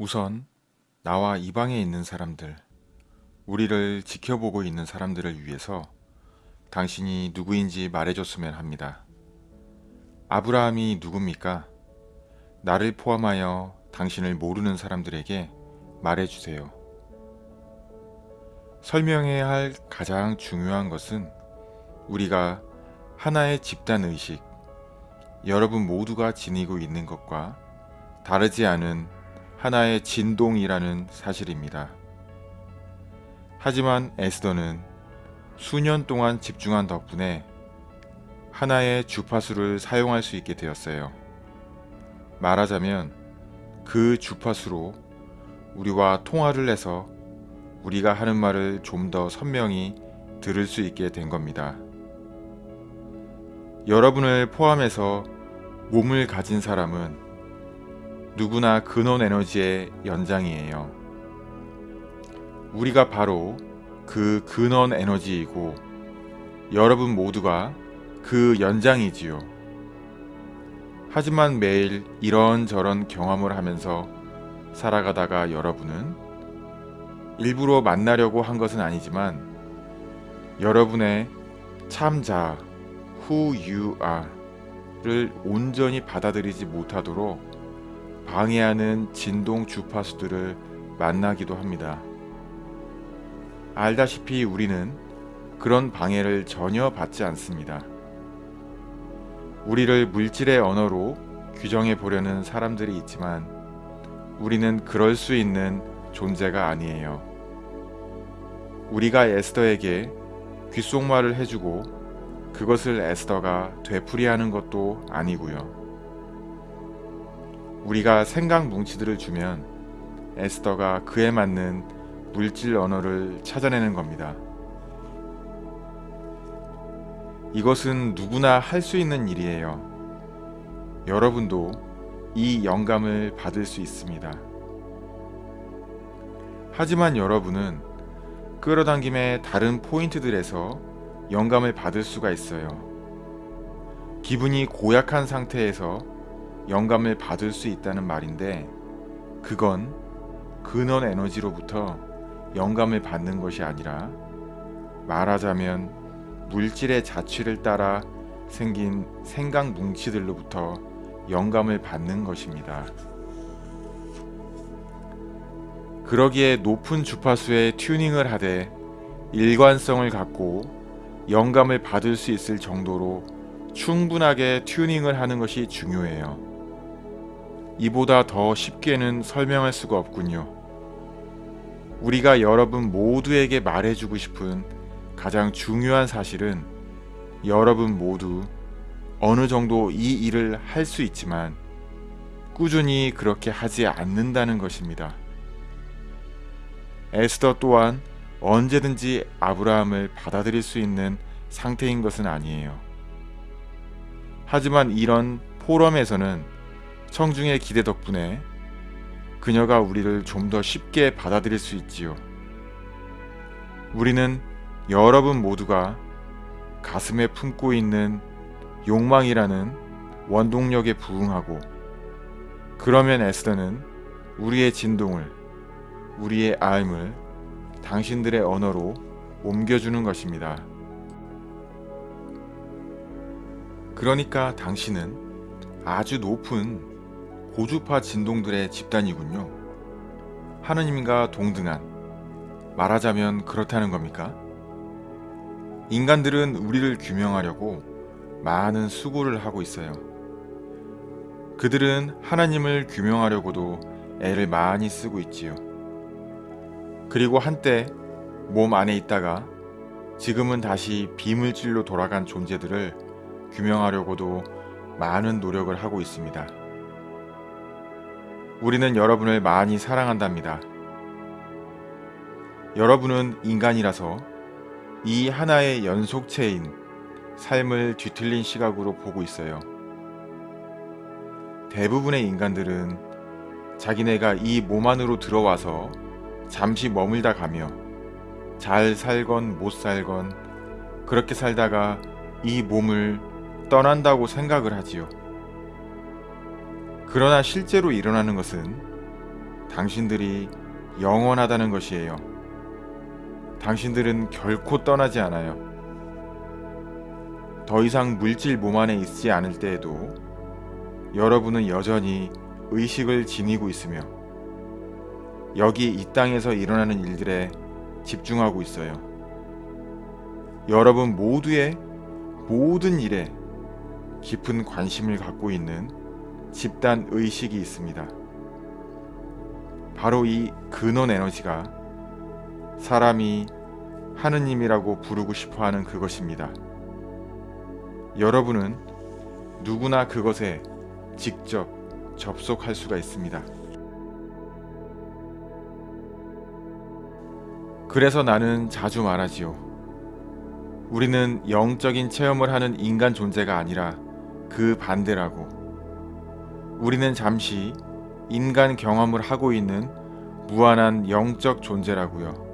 우선 나와 이 방에 있는 사람들, 우리를 지켜보고 있는 사람들을 위해서 당신이 누구인지 말해줬으면 합니다. 아브라함이 누굽니까? 나를 포함하여 당신을 모르는 사람들에게 말해주세요. 설명해야 할 가장 중요한 것은 우리가 하나의 집단 의식, 여러분 모두가 지니고 있는 것과 다르지 않은 하나의 진동이라는 사실입니다. 하지만 에스더는 수년 동안 집중한 덕분에 하나의 주파수를 사용할 수 있게 되었어요. 말하자면 그 주파수로 우리와 통화를 해서 우리가 하는 말을 좀 더 선명히 들을 수 있게 된 겁니다. 여러분을 포함해서 몸을 가진 사람은 누구나 근원 에너지의 연장이에요. 우리가 바로 그 근원 에너지이고 여러분 모두가 그 연장이지요. 하지만 매일 이런저런 경험을 하면서 살아가다가 여러분은 일부러 만나려고 한 것은 아니지만 여러분의 참자 who you are를 온전히 받아들이지 못하도록 방해하는 진동 주파수들을 만나기도 합니다. 알다시피 우리는 그런 방해를 전혀 받지 않습니다. 우리를 물질의 언어로 규정해 보려는 사람들이 있지만 우리는 그럴 수 있는 존재가 아니에요. 우리가 에스더에게 귓속말을 해주고 그것을 에스더가 되풀이하는 것도 아니고요. 우리가 생각 뭉치들을 주면 에스더가 그에 맞는 물질 언어를 찾아내는 겁니다. 이것은 누구나 할 수 있는 일이에요. 여러분도 이 영감을 받을 수 있습니다. 하지만 여러분은 끌어당김의 다른 포인트들에서 영감을 받을 수가 있어요. 기분이 고약한 상태에서 영감을 받을 수 있다는 말인데 그건 근원 에너지로부터 영감을 받는 것이 아니라 말하자면 물질의 자취를 따라 생긴 생각 뭉치들로부터 영감을 받는 것입니다. 그러기에 높은 주파수에 튜닝을 하되 일관성을 갖고 영감을 받을 수 있을 정도로 충분하게 튜닝을 하는 것이 중요해요. 이보다 더 쉽게는 설명할 수가 없군요. 우리가 여러분 모두에게 말해주고 싶은 가장 중요한 사실은 여러분 모두 어느 정도 이 일을 할 수 있지만 꾸준히 그렇게 하지 않는다는 것입니다. 에스더 또한 언제든지 아브라함을 받아들일 수 있는 상태인 것은 아니에요. 하지만 이런 포럼에서는 청중의 기대 덕분에 그녀가 우리를 좀 더 쉽게 받아들일 수 있지요. 우리는 여러분 모두가 가슴에 품고 있는 욕망이라는 원동력에 부응하고 그러면 에스더는 우리의 진동을 우리의 아임을 당신들의 언어로 옮겨주는 것입니다. 그러니까 당신은 아주 높은 고주파 진동들의 집단이군요. 하느님과 동등한 말하자면 그렇다는 겁니까? 인간들은 우리를 규명하려고 많은 수고를 하고 있어요. 그들은 하나님을 규명하려고도 애를 많이 쓰고 있지요. 그리고 한때 몸 안에 있다가 지금은 다시 비물질로 돌아간 존재들을 규명하려고도 많은 노력을 하고 있습니다. 우리는 여러분을 많이 사랑한답니다. 여러분은 인간이라서 이 하나의 연속체인 삶을 뒤틀린 시각으로 보고 있어요. 대부분의 인간들은 자기네가 이 몸 안으로 들어와서 잠시 머물다 가며 잘 살건 못 살건 그렇게 살다가 이 몸을 떠난다고 생각을 하지요. 그러나 실제로 일어나는 것은 당신들이 영원하다는 것이에요. 당신들은 결코 떠나지 않아요. 더 이상 물질 몸 안에 있지 않을 때에도 여러분은 여전히 의식을 지니고 있으며 여기 이 땅에서 일어나는 일들에 집중하고 있어요. 여러분 모두의 모든 일에 깊은 관심을 갖고 있는 집단 의식이 있습니다. 바로 이 근원 에너지가 사람이 하느님이라고 부르고 싶어 하는 그것입니다. 여러분은 누구나 그것에 직접 접속할 수가 있습니다. 그래서 나는 자주 말하지요. 우리는 영적인 체험을 하는 인간 존재가 아니라 그 반대라고. 우리는 잠시 인간 경험을 하고 있는 무한한 영적 존재라고요.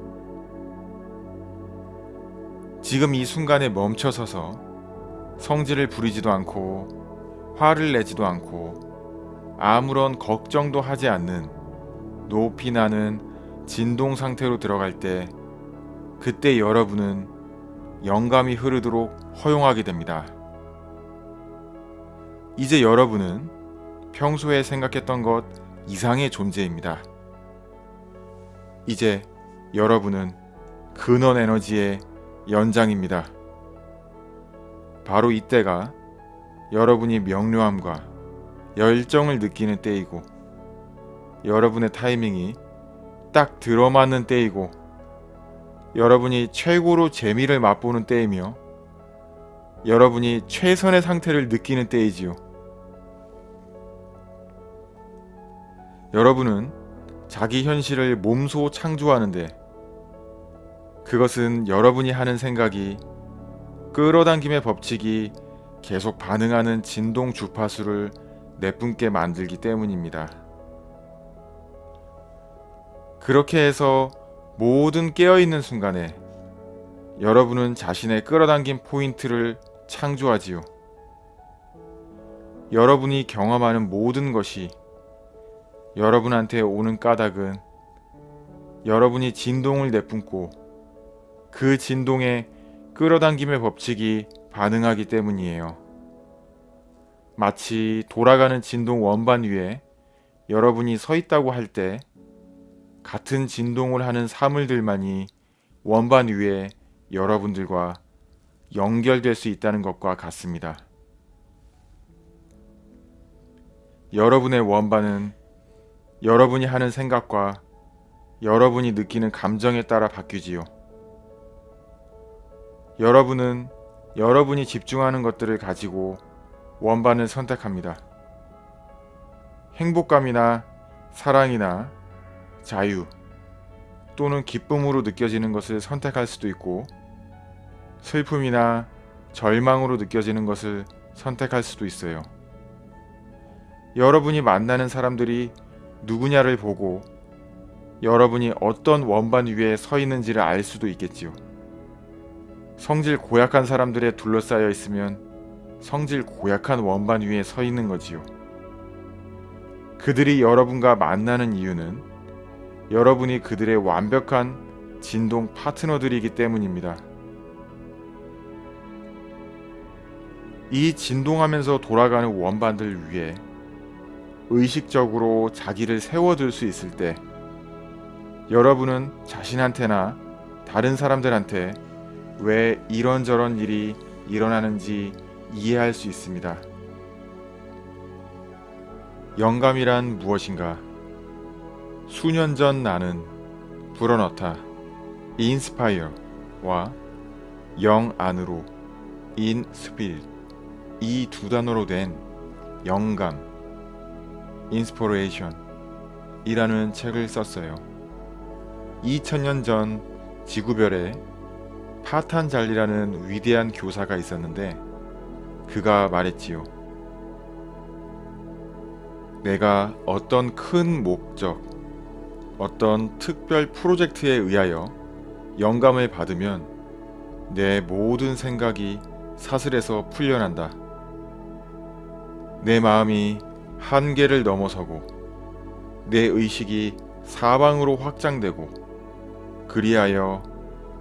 지금 이 순간에 멈춰서서 성질을 부리지도 않고 화를 내지도 않고 아무런 걱정도 하지 않는 높이 나는 진동 상태로 들어갈 때 그때 여러분은 영감이 흐르도록 허용하게 됩니다. 이제 여러분은 평소에 생각했던 것 이상의 존재입니다. 이제 여러분은 근원 에너지의 연장입니다. 바로 이때가 여러분이 명료함과 열정을 느끼는 때이고 여러분의 타이밍이 딱 들어맞는 때이고 여러분이 최고로 재미를 맛보는 때이며 여러분이 최선의 상태를 느끼는 때이지요. 여러분은 자기 현실을 몸소 창조하는데 그것은 여러분이 하는 생각이 끌어당김의 법칙이 계속 반응하는 진동 주파수를 내뿜게 만들기 때문입니다. 그렇게 해서 모든 깨어있는 순간에 여러분은 자신의 끌어당긴 포인트를 창조하지요. 여러분이 경험하는 모든 것이 여러분한테 오는 까닭은 여러분이 진동을 내뿜고 그 진동에 끌어당김의 법칙이 반응하기 때문이에요. 마치 돌아가는 진동 원반 위에 여러분이 서 있다고 할 때 같은 진동을 하는 사물들만이 원반 위에 여러분들과 연결될 수 있다는 것과 같습니다. 여러분의 원반은 여러분이 하는 생각과 여러분이 느끼는 감정에 따라 바뀌지요. 여러분은 여러분이 집중하는 것들을 가지고 원반을 선택합니다. 행복감이나 사랑이나 자유 또는 기쁨으로 느껴지는 것을 선택할 수도 있고 슬픔이나 절망으로 느껴지는 것을 선택할 수도 있어요. 여러분이 만나는 사람들이 누구냐를 보고 여러분이 어떤 원반 위에 서 있는지를 알 수도 있겠지요. 성질 고약한 사람들에 둘러싸여 있으면 성질 고약한 원반 위에 서 있는 거지요. 그들이 여러분과 만나는 이유는 여러분이 그들의 완벽한 진동 파트너들이기 때문입니다. 이 진동하면서 돌아가는 원반들 위에 의식적으로 자기를 세워둘 수 있을 때 여러분은 자신한테나 다른 사람들한테 왜 이런저런 일이 일어나는지 이해할 수 있습니다. 영감이란 무엇인가? 수년 전 나는 불어넣다 인스파이어와 영 안으로 in spirit 이 두 단어로 된 영감 inspiration 이라는 책을 썼어요. 2000년 전 지구별에 파탄잘리라는 위대한 교사가 있었는데 그가 말했지요. 내가 어떤 큰 목적, 어떤 특별 프로젝트에 의하여 영감을 받으면 내 모든 생각이 사슬에서 풀려난다. 내 마음이 한계를 넘어서고 내 의식이 사방으로 확장되고 그리하여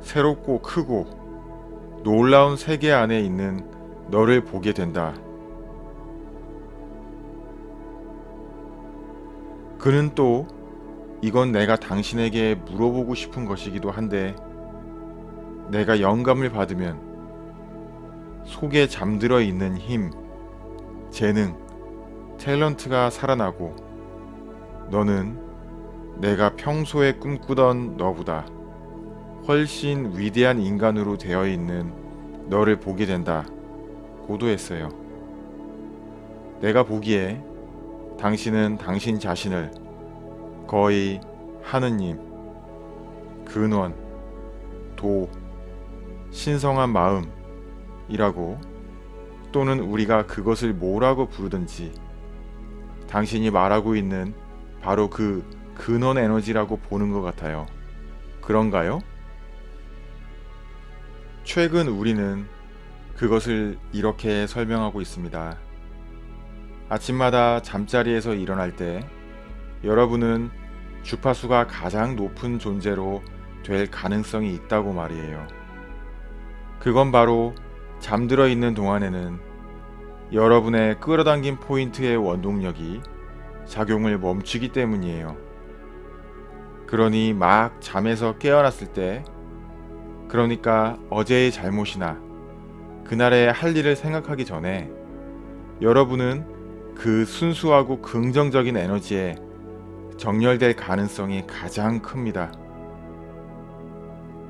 새롭고 크고 놀라운 세계 안에 있는 너를 보게 된다. 그는 또 이건 내가 당신에게 물어보고 싶은 것이기도 한데 내가 영감을 받으면 속에 잠들어 있는 힘, 재능, 탤런트가 살아나고 너는 내가 평소에 꿈꾸던 너보다 훨씬 위대한 인간으로 되어 있는 너를 보게 된다. 고도했어요. 내가 보기에 당신은 당신 자신을 거의 하느님, 근원, 도, 신성한 마음이라고 또는 우리가 그것을 뭐라고 부르든지 당신이 말하고 있는 바로 그 근원 에너지라고 보는 것 같아요. 그런가요? 최근 우리는 그것을 이렇게 설명하고 있습니다. 아침마다 잠자리에서 일어날 때 여러분은 주파수가 가장 높은 존재로 될 가능성이 있다고 말이에요. 그건 바로 잠들어 있는 동안에는 여러분의 끌어당긴 포인트의 원동력이 작용을 멈추기 때문이에요. 그러니 막 잠에서 깨어났을 때, 그러니까 어제의 잘못이나 그날의 할 일을 생각하기 전에 여러분은 그 순수하고 긍정적인 에너지에 정렬될 가능성이 가장 큽니다.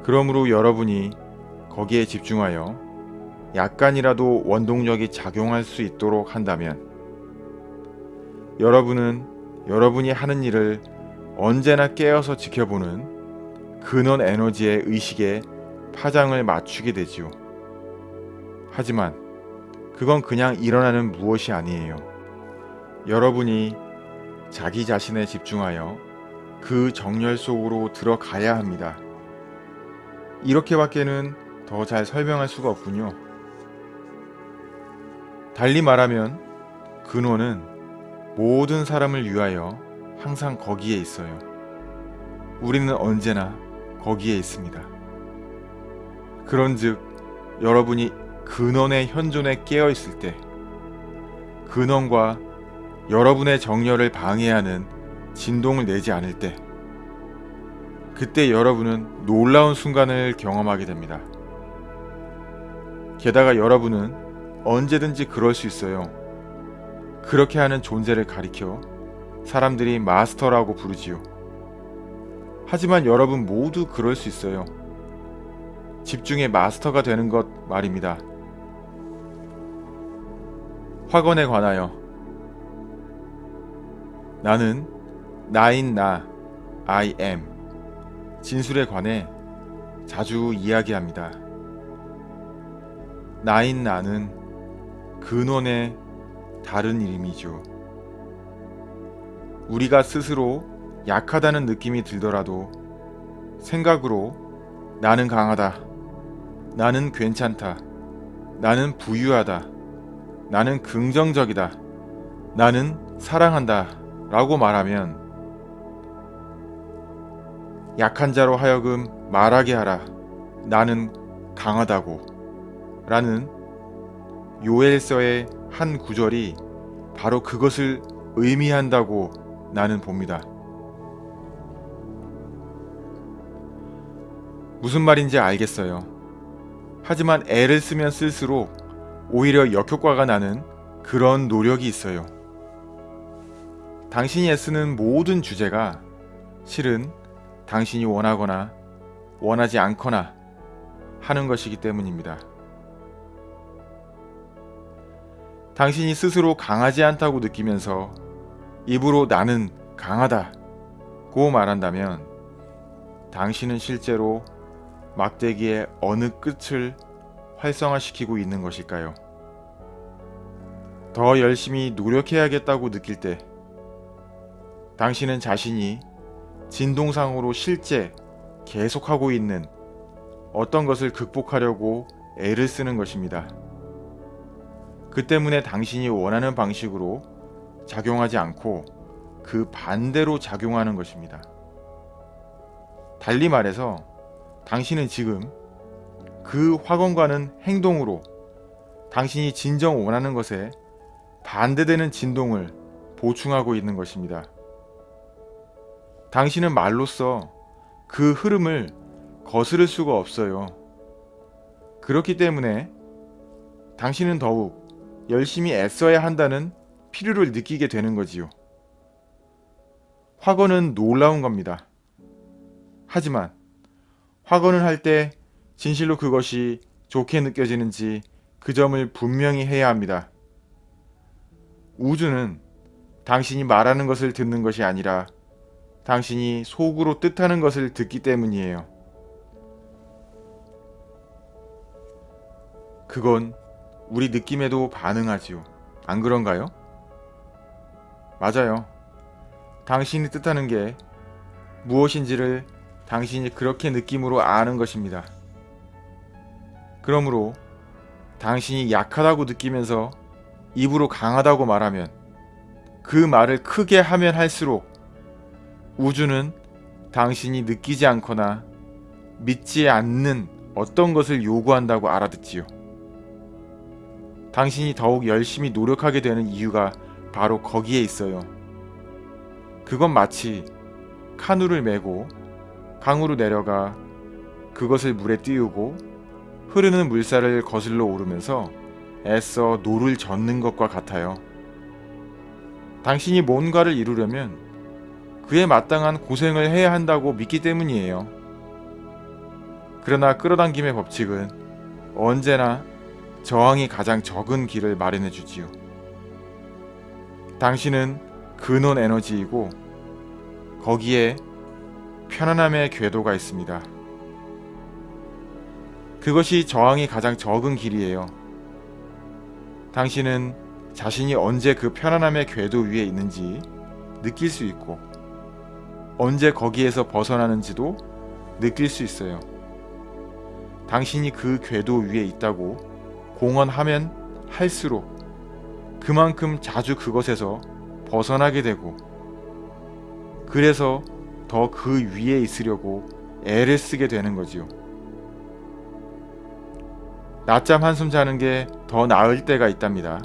그러므로 여러분이 거기에 집중하여 약간이라도 원동력이 작용할 수 있도록 한다면 여러분은 여러분이 하는 일을 언제나 깨어서 지켜보는 근원 에너지의 의식에 파장을 맞추게 되지요. 하지만 그건 그냥 일어나는 무엇이 아니에요. 여러분이 자기 자신에 집중하여 그 정열 속으로 들어가야 합니다. 이렇게밖에는 더 잘 설명할 수가 없군요. 달리 말하면 근원은 모든 사람을 위하여 항상 거기에 있어요. 우리는 언제나 거기에 있습니다. 그런즉 여러분이 근원의 현존에 깨어 있을 때 근원과 여러분의 정열을 방해하는 진동을 내지 않을 때 그때 여러분은 놀라운 순간을 경험하게 됩니다. 게다가 여러분은 언제든지 그럴 수 있어요. 그렇게 하는 존재를 가리켜 사람들이 마스터라고 부르지요. 하지만 여러분 모두 그럴 수 있어요. 집중의 마스터가 되는 것 말입니다. 확언에 관하여 나는 나인 나 I am 진술에 관해 자주 이야기합니다. 나인 나는 근원의 다른 이름이죠. 우리가 스스로 약하다는 느낌이 들더라도 생각으로 나는 강하다. 나는 괜찮다. 나는 부유하다. 나는 긍정적이다. 나는 사랑한다. 라고 말하면 약한 자로 하여금 말하게 하라. 나는 강하다고. 라는 요엘서의 한 구절이 바로 그것을 의미한다고 나는 봅니다. 무슨 말인지 알겠어요. 하지만 애를 쓰면 쓸수록 오히려 역효과가 나는 그런 노력이 있어요. 당신이 애쓰는 모든 주제가 실은 당신이 원하거나 원하지 않거나 하는 것이기 때문입니다. 당신이 스스로 강하지 않다고 느끼면서 입으로 나는 강하다 고 말한다면 당신은 실제로 막대기의 어느 끝을 활성화시키고 있는 것일까요? 더 열심히 노력해야겠다고 느낄 때 당신은 자신이 진동상으로 실제 계속하고 있는 어떤 것을 극복하려고 애를 쓰는 것입니다. 그 때문에 당신이 원하는 방식으로 작용하지 않고 그 반대로 작용하는 것입니다. 달리 말해서 당신은 지금 그 확언과는 행동으로 당신이 진정 원하는 것에 반대되는 진동을 보충하고 있는 것입니다. 당신은 말로써 그 흐름을 거스를 수가 없어요. 그렇기 때문에 당신은 더욱 열심히 애써야 한다는 필요를 느끼게 되는 거지요. 확언은 놀라운 겁니다. 하지만 확언을 할때 진실로 그것이 좋게 느껴지는지 그 점을 분명히 해야 합니다. 우주는 당신이 말하는 것을 듣는 것이 아니라 당신이 속으로 뜻하는 것을 듣기 때문이에요. 그건 우리 느낌에도 반응하지요. 안 그런가요? 맞아요. 당신이 뜻하는 게 무엇인지를 당신이 그렇게 느낌으로 아는 것입니다. 그러므로 당신이 약하다고 느끼면서 입으로 강하다고 말하면 그 말을 크게 하면 할수록 우주는 당신이 느끼지 않거나 믿지 않는 어떤 것을 요구한다고 알아듣지요. 당신이 더욱 열심히 노력하게 되는 이유가 바로 거기에 있어요. 그건 마치 카누를 메고 강으로 내려가 그것을 물에 띄우고 흐르는 물살을 거슬러 오르면서 애써 노를 젓는 것과 같아요. 당신이 뭔가를 이루려면 그에 마땅한 고생을 해야 한다고 믿기 때문이에요. 그러나 끌어당김의 법칙은 언제나 저항이 가장 적은 길을 마련해 주지요. 당신은 근원 에너지이고 거기에 편안함의 궤도가 있습니다. 그것이 저항이 가장 적은 길이에요. 당신은 자신이 언제 그 편안함의 궤도 위에 있는지 느낄 수 있고 언제 거기에서 벗어나는지도 느낄 수 있어요. 당신이 그 궤도 위에 있다고 공언하면 할수록 그만큼 자주 그것에서 벗어나게 되고 그래서 더 그 위에 있으려고 애를 쓰게 되는 거지요. 낮잠 한숨 자는 게 더 나을 때가 있답니다.